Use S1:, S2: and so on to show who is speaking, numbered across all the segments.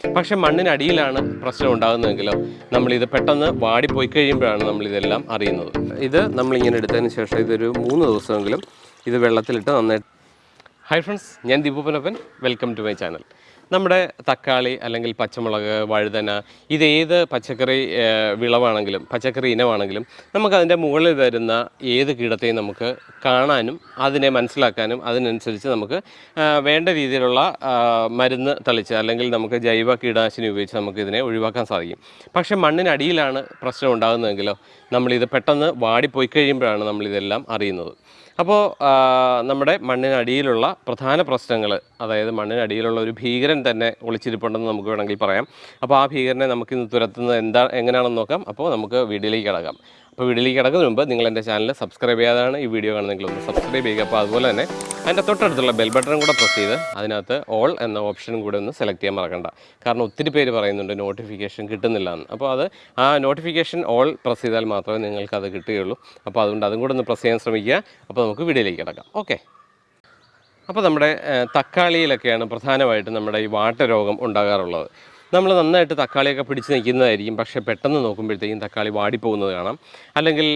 S1: പക്ഷെ മണ്ണിനടിയിലാണ് പ്രശ്നം ഉണ്ടാകുന്നതെങ്കിലോ നമ്മളിത് പെട്ടെന്ന് വാടിപ്പോയി കഴിയുമ്പോഴാണ് നമ്മളിതെല്ലാം അറിയുന്നത്. ഇത് നമ്മളിങ്ങനെ എടുത്തതിന് ശേഷം ഇതൊരു മൂന്ന് ദിവസമെങ്കിലും ഇത് വെള്ളത്തിലിട്ട് നന്നായിട്ട് ഹായ് ഫ്രണ്ട്സ് ഞാൻ Deepupanappan welcome to my channel നമ്മുടെ തക്കാളി അല്ലെങ്കിൽ പച്ചമുളക് വഴുതന ഇത് ഏത് പച്ചക്കറി വിളവാണെങ്കിലും പച്ചക്കറി ഇനമാണെങ്കിലും നമുക്കതിന്റെ മുകളിൽ വരുന്ന ഏത് കീടത്തെയും നമുക്ക് കാണാനും അതിനെ മനസ്സിലാക്കാനും അതിനനുസരിച്ച് നമുക്ക് വേണ്ട രീതിയിലുള്ള മരുന്ന് തളിച്ച് അല്ലെങ്കിൽ നമുക്ക് ജൈവ കീടനാശിനി ഉപയോഗിച്ച് നമുക്ക് ഇതിനെ ഒഴിവാക്കാൻ സാധിക്കും. പക്ഷേ മണ്ണിനടിയിലാണ് പ്രശ്നം ഉണ്ടാകുന്നതെങ്കിലോ നമ്മളിത് പെട്ടെന്ന് വാടിപ്പോയി കഴിയുമ്പോഴാണ് നമ്മളിതെല്ലാം അറിയുന്നത്. അപ്പോൾ നമ്മുടെ മണ്ണിനടിയിലുള്ള പ്രധാന പ്രശ്നങ്ങൾ അതായത് മണ്ണിനടിയിലുള്ള ഒരു ഭീകരൻ തന്നെ ഒളിച്ചിരിപ്പുണ്ടെന്ന് നമുക്ക് വേണമെങ്കിൽ പറയാം. അപ്പോൾ ആ ഭീകരനെ നമുക്ക് ഇന്ന് തുരത്തുന്നത് എന്താ എങ്ങനെയാണെന്ന് നോക്കാം. അപ്പോൾ നമുക്ക് വീഡിയോയിലേക്ക് കിടക്കാം. അപ്പോൾ വീഡിയോയിലേക്ക് കിടക്കുന്നതിന് മുമ്പ് നിങ്ങൾ എന്റെ ചാനൽ സബ്സ്ക്രൈബ് ചെയ്യാതാണ് ഈ വീഡിയോ കാണുന്നെങ്കിൽ ഒന്ന് സബ്സ്ക്രൈബ് ചെയ്യുക. അപ്പോൾ അതുപോലെ തന്നെ അതിന്റെ തൊട്ടടുത്തുള്ള ബെൽ ബട്ടണും കൂടെ പ്രസ് ചെയ്ത് അതിനകത്ത് ഓൾ എന്ന ഓപ്ഷനും കൂടെ ഒന്ന് സെലക്ട് ചെയ്യാൻ മറക്കണ്ട. കാരണം ഒത്തിരി പേര് പറയുന്നുണ്ട് നോട്ടിഫിക്കേഷൻ കിട്ടുന്നില്ല എന്ന്. അപ്പോൾ അത് ആ നോട്ടിഫിക്കേഷൻ ഓൾ പ്രസ് ചെയ്താൽ മാത്രമേ നിങ്ങൾക്ക് അത് കിട്ടുകയുള്ളൂ. അപ്പോൾ അതുകൊണ്ട് അതും കൂടെ ഒന്ന് പ്രസ് ചെയ്യാൻ ശ്രമിക്കുക. അപ്പോൾ നമുക്ക് വീഡിയോയിലേക്ക് കിടക്കാം. ഓക്കെ. അപ്പോൾ നമ്മുടെ തക്കാളിയിലൊക്കെയാണ് പ്രധാനമായിട്ടും നമ്മുടെ ഈ വാട്ടരോഗം ഉണ്ടാകാറുള്ളത്. നമ്മൾ നന്നായിട്ട് തക്കാളിയൊക്കെ പിടിച്ച് നിൽക്കുന്നതായിരിക്കും. പക്ഷേ പെട്ടെന്ന് നോക്കുമ്പോഴത്തേക്കും തക്കാളി വാടിപ്പോകുന്നത് കാണാം. അല്ലെങ്കിൽ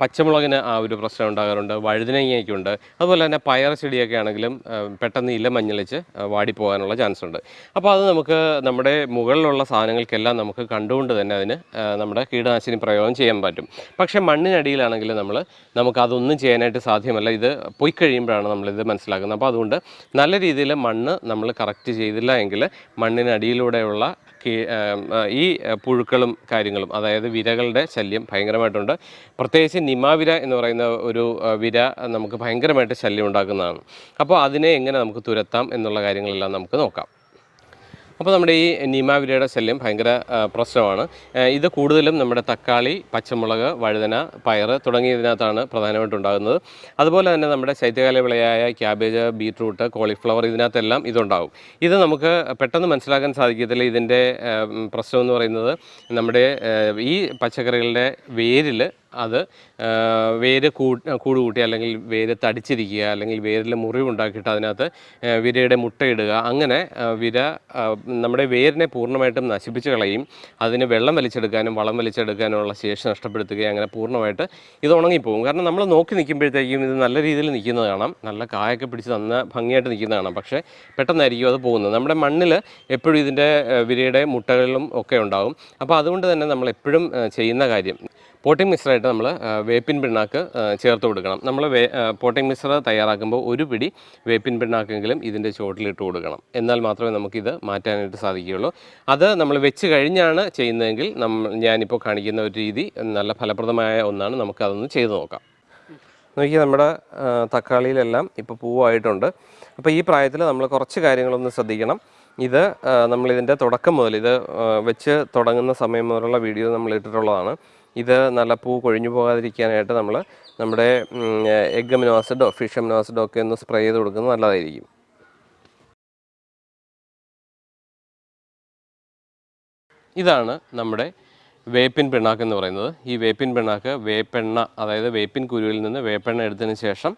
S1: പച്ചമുളകിന് ആ ഒരു പ്രശ്നം ഉണ്ടാകാറുണ്ട് വഴുതനങ്ങയ്ക്കുണ്ട്. അതുപോലെ തന്നെ പയർ ചെടിയൊക്കെ ആണെങ്കിലും പെട്ടെന്ന് ഇല മഞ്ഞളിച്ച് വാടിപ്പോകാനുള്ള ചാൻസ് ഉണ്ട്. അപ്പോൾ അത് നമുക്ക് നമ്മുടെ മുകളിലുള്ള സാധനങ്ങൾക്കെല്ലാം നമുക്ക് കണ്ടുകൊണ്ട് തന്നെ അതിന് നമ്മുടെ കീടനാശിനി പ്രയോഗം ചെയ്യാൻ പറ്റും. പക്ഷേ മണ്ണിനടിയിലാണെങ്കിൽ നമ്മൾ നമുക്ക് അതൊന്നും ചെയ്യാനായിട്ട് സാധ്യമല്ല. ഇത് പോയി കഴിയുമ്പോഴാണ് നമ്മളിത് മനസ്സിലാക്കുന്നത്. അപ്പോൾ അതുകൊണ്ട് നല്ല രീതിയിൽ മണ്ണ് നമ്മൾ കറക്റ്റ് ചെയ്തില്ല എങ്കിൽ മണ്ണിനടിയിലൂടെയുള്ള ആം, ഈ പുഴുക്കളും കാര്യങ്ങളും അതായത് വിരകളുടെ ശല്യം ഭയങ്കരമായിട്ടുണ്ട്. പ്രത്യേകിച്ച് നിമാവിര എന്ന് പറയുന്ന ഒരു വിര നമുക്ക് ഭയങ്കരമായിട്ട് ശല്യം ഉണ്ടാക്കുന്നതാണ്. അപ്പോൾ അതിനെ എങ്ങനെ നമുക്ക് തുരത്താം എന്നുള്ള കാര്യങ്ങളെല്ലാം നമുക്ക് നോക്കാം. അപ്പോൾ നമ്മുടെ ഈ നീമാവിലയുടെ ശല്യം ഭയങ്കര പ്രശ്നമാണ്. ഇത് കൂടുതലും നമ്മുടെ തക്കാളി പച്ചമുളക് വഴുതന പയർ തുടങ്ങിയതിനകത്താണ് പ്രധാനമായിട്ടും ഉണ്ടാകുന്നത് അതുപോലെ തന്നെ നമ്മുടെ ശൈത്യകാല വിളയായ ക്യാബേജ് ബീട്രൂട്ട് കോളിഫ്ലവർ ഇതിനകത്തെല്ലാം ഇതുണ്ടാകും. ഇത് നമുക്ക് പെട്ടെന്ന് മനസ്സിലാക്കാൻ സാധിക്കത്തില്ല ഇതിന്റെ പ്രശ്നം എന്ന് പറയുന്നത് നമ്മുടെ ഈ പച്ചക്കറികളുടെ വേരിൽ അത് വേര് കൂട് കൂട്ടി അല്ലെങ്കിൽ വേര് തടിച്ചിരിക്കുക അല്ലെങ്കിൽ വേരിൽ മുറിവുണ്ടാക്കിയിട്ട് അതിനകത്ത് വിരയുടെ മുട്ടയിടുക അങ്ങനെ വിര നമ്മുടെ വേരിനെ പൂർണമായിട്ടും നശിപ്പിച്ച് കളയും. അതിന് വെള്ളം വലിച്ചെടുക്കാനും വളം വലിച്ചെടുക്കാനുമുള്ള ശേഷി നഷ്ടപ്പെടുത്തുകയും അങ്ങനെ പൂർണമായിട്ട് ഇത് ഉണങ്ങിപ്പോകും. കാരണം നമ്മൾ നോക്കി നിൽക്കുമ്പോഴത്തേക്കും ഇത് നല്ല രീതിയിൽ നിൽക്കുന്നത് കാണാം. നല്ല കായൊക്കെ പിടിച്ച് നന്ന ഭംഗിയായിട്ട് നിൽക്കുന്നത് കാണാം. പക്ഷേ പെട്ടെന്നായിരിക്കും അത് പോകുന്നത്. നമ്മുടെ മണ്ണിൽ എപ്പോഴും ഇതിന്റെ വിരയുടെ മുട്ടകളിലും ഒക്കെ ഉണ്ടാകും. അപ്പോൾ അതുകൊണ്ട് തന്നെ നമ്മൾ എപ്പോഴും ചെയ്യുന്ന കാര്യം പോട്ടിംഗ് മിക്സറായിട്ട് നമ്മൾ വേപ്പിൻ പിണ്ണാക്ക് ചേർത്ത് കൊടുക്കണം. നമ്മൾ വേ പോട്ടിംഗ് മിക്സർ തയ്യാറാക്കുമ്പോൾ ഒരു പിടി വേപ്പിൻ പിണ്ണാക്കെങ്കിലും ഇതിന്റെ ചുവട്ടിലിട്ട് കൊടുക്കണം. എന്നാൽ മാത്രമേ നമുക്കിത് മാറ്റാനായിട്ട് സാധിക്കുകയുള്ളൂ. അത് നമ്മൾ വെച്ച് കഴിഞ്ഞാണ് ചെയ്യുന്നതെങ്കിൽ നമ്മൾ ഞാനിപ്പോൾ കാണിക്കുന്ന ഒരു രീതി നല്ല ഫലപ്രദമായ ഒന്നാണ്. നമുക്കതൊന്ന് ചെയ്തു നോക്കാം. നോക്കിയാൽ നമ്മുടെ തക്കാളിയിലെല്ലാം ഇപ്പോൾ പൂവായിട്ടുണ്ട്. അപ്പോൾ ഈ പ്രായത്തിൽ നമ്മൾ കുറച്ച് കാര്യങ്ങളൊന്ന് ശ്രദ്ധിക്കണം. ഇത് നമ്മളിതിന്റെ തുടക്കം മുതൽ ഇത് വെച്ച് തുടങ്ങുന്ന സമയം മുതലുള്ള വീഡിയോ നമ്മൾ ഇട്ടിട്ടുള്ളതാണ്. ഇത് നല്ല പൂ കൊഴിഞ്ഞു പോകാതിരിക്കാനായിട്ട് നമ്മൾ നമ്മുടെ എഗ് അമിനോ ആസിഡോ ഫിഷ് അമിനോ ആസിഡോ ഒക്കെ ഒന്ന് സ്പ്രേ ചെയ്ത് കൊടുക്കുന്നത് നല്ലതായിരിക്കും. ഇതാണ് നമ്മുടെ വേപ്പിൻ പിണ്ണാക്ക് എന്ന് പറയുന്നത്. ഈ വേപ്പിൻ പിണ്ണാക്ക് വേപ്പെണ്ണ അതായത് വേപ്പിൻ കുരുവിൽ നിന്ന് വേപ്പെണ്ണ എടുത്തതിന് ശേഷം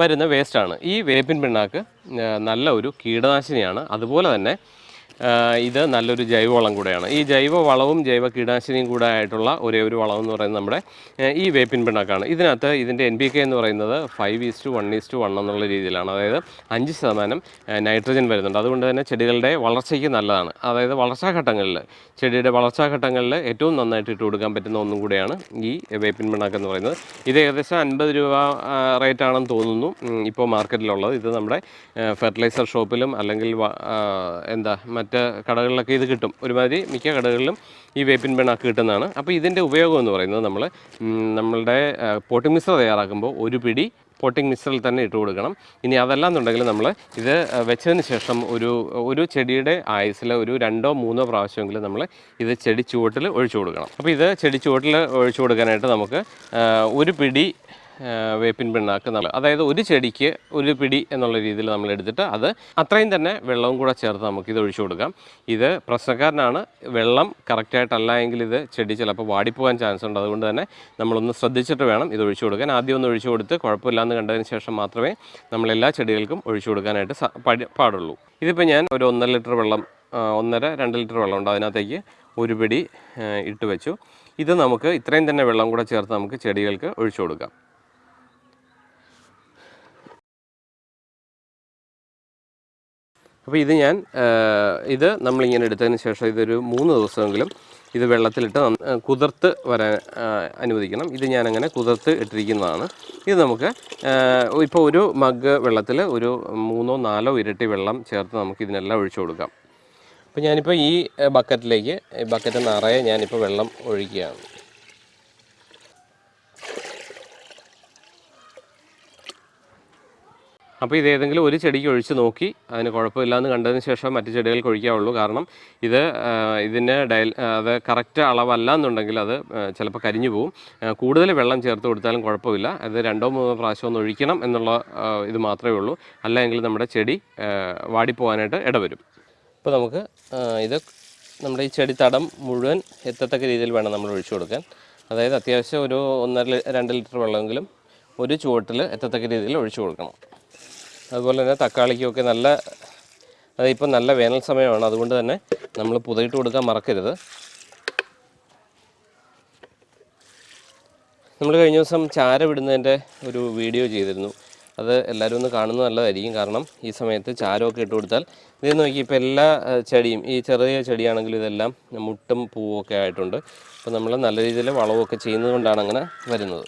S1: വരുന്ന വേസ്റ്റാണ് ഈ വേപ്പിൻ പിണ്ണാക്ക് നല്ല ഒരു കീടനാശിനിയാണ്. അതുപോലെ തന്നെ ഇത് നല്ലൊരു ജൈവവളം കൂടെയാണ്. ഈ ജൈവ വളവും ജൈവ കീടനാശിനിയും കൂടെ ആയിട്ടുള്ള ഒരേ ഒരു വളം എന്ന് പറയുന്നത് നമ്മുടെ ഈ വേപ്പിൻ പിണ്ണാക്കാണ്. ഇതിനകത്ത് ഇതിന്റെ എൻ പി കെ എന്ന് പറയുന്നത് five is to one is to one എന്നുള്ള രീതിയിലാണ്. അതായത് അഞ്ച് ശതമാനം നൈട്രജൻ വരുന്നുണ്ട്. അതുകൊണ്ട് തന്നെ ചെടികളുടെ വളർച്ചയ്ക്ക് നല്ലതാണ്. അതായത് വളർച്ചാ ഘട്ടങ്ങളിൽ ചെടിയുടെ വളർച്ചാ ഘട്ടങ്ങളിൽ ഏറ്റവും നന്നായിട്ട് ഇട്ട് കൊടുക്കാൻ പറ്റുന്ന ഒന്നും കൂടെയാണ് ഈ വേപ്പിൻ പിണ്ണാക്ക് എന്ന് പറയുന്നത്. ഇത് ഏകദേശം അൻപത് രൂപ റേറ്റ് ആണെന്ന് തോന്നുന്നു. ഇപ്പോൾ മാർക്കറ്റിലുള്ളത് ഇത് നമ്മുടെ ഫെർട്ടിലൈസർ ഷോപ്പിലും അല്ലെങ്കിൽ എന്താ മറ്റ് കടകളിലൊക്കെ ഇത് കിട്ടും. ഒരുമാതിരി മിക്ക കടകളിലും ഈ വേപ്പിൻ പിണ്ണാക്ക് കിട്ടുന്നതാണ്. അപ്പോൾ ഇതിന്റെ ഉപയോഗം എന്ന് പറയുന്നത് നമ്മൾ നമ്മളുടെ പോട്ടിംഗ് മിശ്ര തയ്യാറാക്കുമ്പോൾ ഒരു പിടി പോട്ടിംഗ് മിക്സറിൽ തന്നെ ഇട്ട് കൊടുക്കണം. ഇനി അതല്ല എന്നുണ്ടെങ്കിൽ നമ്മൾ ഇത് വെച്ചതിന് ശേഷം ഒരു ഒരു ചെടിയുടെ ആയുസിൽ ഒരു രണ്ടോ മൂന്നോ പ്രാവശ്യമെങ്കിലും നമ്മൾ ഇത് ചെടി ചുവട്ടിൽ ഒഴിച്ചു കൊടുക്കണം. അപ്പോൾ ഇത് ചെടി ചുവട്ടിൽ ഒഴിച്ചു കൊടുക്കാനായിട്ട് നമുക്ക് ഒരു പിടി വേപ്പിൻ പിണ്ണാക്ക് നമ്മൾ അതായത് ഒരു ചെടിക്ക് ഒരു പിടി എന്നുള്ള രീതിയിൽ നമ്മൾ എടുത്തിട്ട് അത് അത്രയും തന്നെ വെള്ളവും കൂടെ ചേർത്ത് നമുക്ക് ഇത് ഒഴിച്ചു കൊടുക്കാം. ഇത് പ്രശ്നക്കാരനാണ്. വെള്ളം കറക്റ്റായിട്ടല്ല എങ്കിൽ ഇത് ചെടി ചിലപ്പോൾ വാടിപ്പോകാൻ ചാൻസ് ഉണ്ട്. അതുകൊണ്ട് തന്നെ നമ്മളൊന്ന് ശ്രദ്ധിച്ചിട്ട് വേണം ഇത് ഒഴിച്ചു കൊടുക്കാൻ. ആദ്യം ഒന്ന് ഒഴിച്ചു കൊടുത്ത് കുഴപ്പമില്ലാന്ന് കണ്ടതിന് ശേഷം മാത്രമേ നമ്മൾ എല്ലാ ചെടികൾക്കും ഒഴിച്ചു കൊടുക്കാനായിട്ട് പാടുള്ളൂ. ഇതിപ്പോൾ ഞാൻ ഒരു ഒന്നര ലിറ്റർ വെള്ളം ഒന്നര രണ്ട് ലിറ്റർ വെള്ളം ഉണ്ട്. അതിനകത്തേക്ക് ഒരു പിടി ഇട്ട് വെച്ചു. ഇത് നമുക്ക് ഇത്രയും തന്നെ വെള്ളം കൂടെ ചേർത്ത് നമുക്ക് ചെടികൾക്ക് ഒഴിച്ചു കൊടുക്കാം. അപ്പോൾ ഇത് ഞാൻ ഇത് നമ്മളിങ്ങനെ എടുത്തതിന് ശേഷം ഇതൊരു മൂന്ന് ദിവസമെങ്കിലും ഇത് വെള്ളത്തിലിട്ട് കുതിർത്ത് വരാൻ അനുവദിക്കണം. ഇത് ഞാനങ്ങനെ കുതിർത്ത് ഇട്ടിരിക്കുന്നതാണ്. ഇത് നമുക്ക് ഇപ്പോൾ ഒരു മഗ് വെള്ളത്തിൽ ഒരു മൂന്നോ നാലോ ഇരട്ടി വെള്ളം ചേർത്ത് നമുക്ക് ഇതിനെല്ലാം ഒഴിച്ചു കൊടുക്കാം. അപ്പോൾ ഞാനിപ്പോൾ ഈ ബക്കറ്റിലേക്ക് ബക്കറ്റ് നിറയെ ഞാനിപ്പോൾ വെള്ളം ഒഴിക്കുകയാണ്. അപ്പോൾ ഇത് ഏതെങ്കിലും ഒരു ചെടിക്ക് ഒഴിച്ച് നോക്കി അതിന് കുഴപ്പമില്ല എന്ന് കണ്ടതിന് ശേഷം മറ്റു ചെടികൾക്ക് ഒഴിക്കാവുള്ളൂ കാരണം ഇത് ഇതിന്റെ ഡയൽ അത് കറക്റ്റ് അളവല്ല എന്നുണ്ടെങ്കിൽ അത് ചിലപ്പോൾ കരിഞ്ഞു പോകും കൂടുതൽ വെള്ളം ചേർത്ത് കൊടുത്താലും കുഴപ്പമില്ല. അത് രണ്ടോ മൂന്നോ പ്രാവശ്യം ഒന്ന് ഒഴിക്കണം എന്നുള്ള ഇത് മാത്രമേ ഉള്ളൂ. അല്ലെങ്കിൽ നമ്മുടെ ചെടി വാടിപ്പോകാനായിട്ട് ഇടവരും. ഇപ്പോൾ നമുക്ക് ഇത് നമ്മുടെ ഈ ചെടി തടം മുഴുവൻ എത്തത്തക്ക രീതിയിൽ വേണം നമ്മൾ ഒഴിച്ചു കൊടുക്കാൻ. അതായത് അത്യാവശ്യം ഒരു ഒന്നര രണ്ട് ലിറ്റർ വെള്ളമെങ്കിലും ഒരു ചുവട്ടിൽ എത്തത്തക്ക രീതിയിൽ ഒഴിച്ചു കൊടുക്കണം. അതുപോലെ തന്നെ തക്കാളിക്കൊക്കെ നല്ല ഇപ്പം നല്ല വേനൽ സമയമാണ്. അതുകൊണ്ട് തന്നെ നമ്മൾ പുതയിട്ട് കൊടുക്കാൻ മറക്കരുത്. നമ്മൾ കഴിഞ്ഞ ദിവസം ചാര വിടുന്നതിന്റെ ഒരു വീഡിയോ ചെയ്തിരുന്നു. അത് എല്ലാവരും ഒന്ന് കാണുന്നത് നല്ലതായിരിക്കും. കാരണം ഈ സമയത്ത് ചാരമൊക്കെ ഇട്ട് കൊടുത്താൽ ഇത് നോക്കി ഇപ്പോൾ എല്ലാ ചെടിയും ഈ ചെറിയ ചെടിയാണെങ്കിലും ഇതെല്ലാം മുട്ടും പൂവും ഒക്കെ ആയിട്ടുണ്ട്. അപ്പോൾ നമ്മൾ നല്ല രീതിയിൽ വളമൊക്കെ ചെയ്യുന്നത് കൊണ്ടാണ് അങ്ങനെ വരുന്നത്.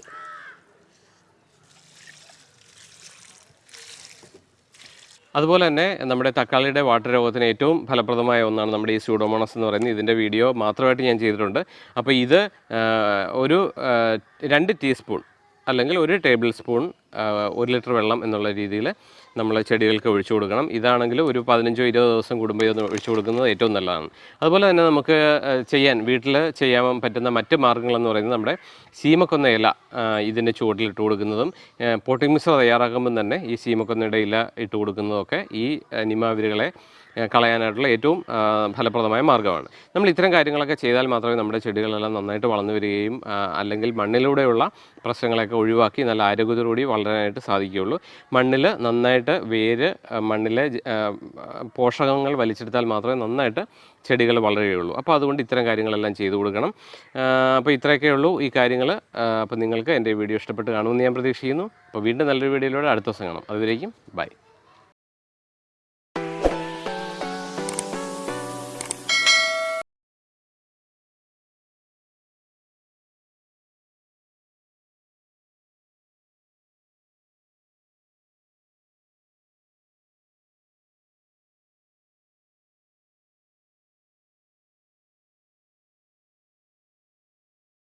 S1: അതുപോലെ തന്നെ നമ്മുടെ തക്കാളിയുടെ വാട്ടർ രോഗത്തിന് ഏറ്റവും ഫലപ്രദമായ ഒന്നാണ് നമ്മുടെ ഈ സ്യൂഡോമോണസ് എന്ന് പറയുന്നത്. ഇതിന്റെ വീഡിയോ മാത്രമായിട്ട് ഞാൻ ചെയ്തിട്ടുണ്ട്. അപ്പോൾ ഇത് ഒരു രണ്ട് ടീസ്പൂൺ അല്ലെങ്കിൽ ഒരു ടേബിൾ സ്പൂൺ ഒരു ലിറ്റർ വെള്ളം എന്നുള്ള രീതിയിൽ നമ്മൾ ചെടികൾക്ക് ഒഴിച്ചു കൊടുക്കണം. ഇതാണെങ്കിൽ ഒരു പതിനഞ്ചോ ഇരുപതോ ദിവസം കൂടുമ്പോൾ ഇത് ഒഴിച്ചു കൊടുക്കുന്നത് ഏറ്റവും നല്ലതാണ്. അതുപോലെ തന്നെ നമുക്ക് ചെയ്യാൻ വീട്ടിൽ ചെയ്യാൻ പറ്റുന്ന മറ്റ് മാർഗങ്ങളെന്ന് പറയുന്നത് നമ്മുടെ സീമക്കൊന്ന ഇല ഇതിന്റെ ചുവട്ടിൽ ഇട്ട് കൊടുക്കുന്നതും പോട്ടിംഗ് മിശ്ര തയ്യാറാക്കുമ്പം തന്നെ ഈ സീമക്കൊന്നയുടെ ഇല ഇട്ട് കൊടുക്കുന്നതൊക്കെ ഈ നിമാവിരുകളെ കളയാനായിട്ടുള്ള ഏറ്റവും ഫലപ്രദമായ മാർഗമാണ്. നമ്മൾ ഇത്തരം കാര്യങ്ങളൊക്കെ ചെയ്താൽ മാത്രമേ നമ്മുടെ ചെടികളെല്ലാം നന്നായിട്ട് വളർന്നു വരികയും അല്ലെങ്കിൽ മണ്ണിലൂടെയുള്ള പ്രശ്നങ്ങളൊക്കെ ഒഴിവാക്കി നല്ല ആരോഗ്യത്തോടുകൂടി വളരാനായിട്ട് സാധിക്കുകയുള്ളൂ. മണ്ണിൽ നന്നായിട്ട് വേര് മണ്ണിലെ പോഷകങ്ങൾ വലിച്ചെടുത്താൽ മാത്രമേ നന്നായിട്ട് ചെടികൾ വളരുകയുള്ളൂ. അപ്പോൾ അതുകൊണ്ട് ഇത്തരം കാര്യങ്ങളെല്ലാം ചെയ്തു കൊടുക്കണം. അപ്പോൾ ഇത്രയൊക്കെ ഉള്ളൂ ഈ കാര്യങ്ങൾ അപ്പോൾ നിങ്ങൾക്ക് എന്റെ വീഡിയോ ഇഷ്ടപ്പെട്ട് കാണുമെന്ന് ഞാൻ പ്രതീക്ഷിക്കുന്നു. അപ്പോൾ വീണ്ടും നല്ലൊരു വീഡിയോയിലൂടെ അടുത്ത ദിവസം കാണാം. അതുവരേക്കും ബൈ.